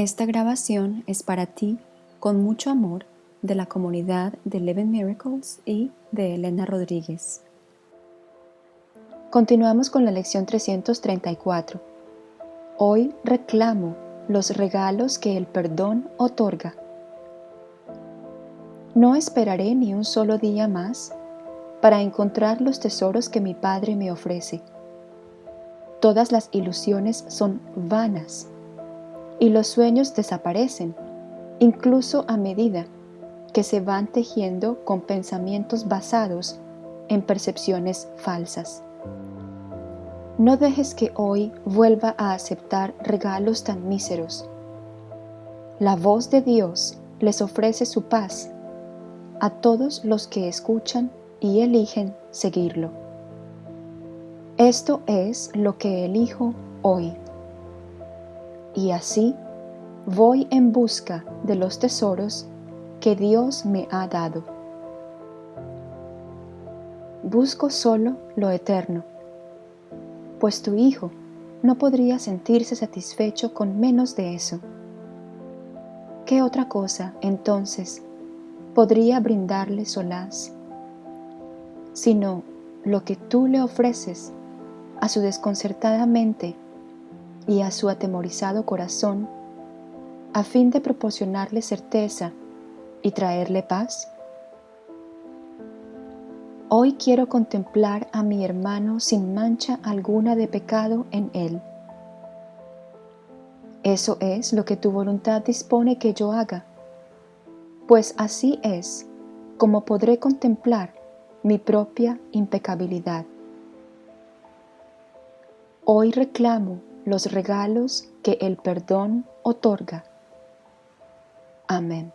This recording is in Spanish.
Esta grabación es para ti con mucho amor de la comunidad de Eleven Miracles y de Elena Rodríguez. Continuamos con la lección 334. Hoy reclamo los regalos que el perdón otorga. No esperaré ni un solo día más para encontrar los tesoros que mi Padre me ofrece. Todas las ilusiones son vanas y los sueños desaparecen, incluso a medida que se van tejiendo con pensamientos basados en percepciones falsas. No dejes que hoy vuelva a aceptar regalos tan míseros. La voz de Dios les ofrece su paz a todos los que escuchan y eligen seguirlo. Esto es lo que elijo hoy y así voy en busca de los tesoros que Dios me ha dado. Busco solo lo eterno, pues tu Hijo no podría sentirse satisfecho con menos de eso. ¿Qué otra cosa, entonces, podría brindarle solaz, sino lo que tú le ofreces a su desconcertada mente y a su atemorizado corazón a fin de proporcionarle certeza y traerle paz? Hoy quiero contemplar a mi hermano sin mancha alguna de pecado en él. Eso es lo que tu voluntad dispone que yo haga, pues así es como podré contemplar mi propia impecabilidad. Hoy reclamo los regalos que el perdón otorga. Amén.